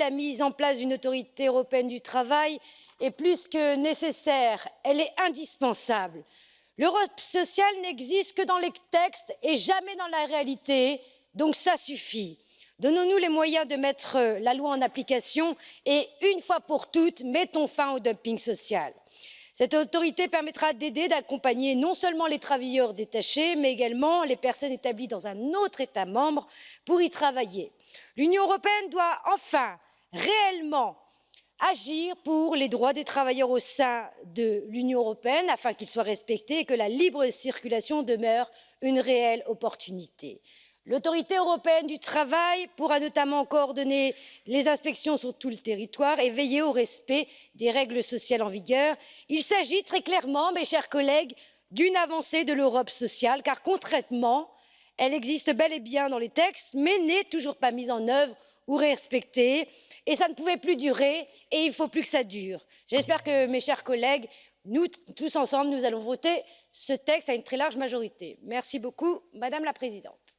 La mise en place d'une autorité européenne du travail est plus que nécessaire, elle est indispensable. L'Europe sociale n'existe que dans les textes et jamais dans la réalité, donc ça suffit. Donnons-nous les moyens de mettre la loi en application et, une fois pour toutes, mettons fin au dumping social. Cette autorité permettra d'aider, d'accompagner non seulement les travailleurs détachés, mais également les personnes établies dans un autre État membre pour y travailler. L'Union européenne doit enfin réellement agir pour les droits des travailleurs au sein de l'Union européenne afin qu'ils soient respectés et que la libre circulation demeure une réelle opportunité. L'autorité européenne du travail pourra notamment coordonner les inspections sur tout le territoire et veiller au respect des règles sociales en vigueur. Il s'agit très clairement, mes chers collègues, d'une avancée de l'Europe sociale, car concrètement, elle existe bel et bien dans les textes, mais n'est toujours pas mise en œuvre ou respectée. Et ça ne pouvait plus durer, et il ne faut plus que ça dure. J'espère que, mes chers collègues, nous tous ensemble, nous allons voter ce texte à une très large majorité. Merci beaucoup, Madame la Présidente.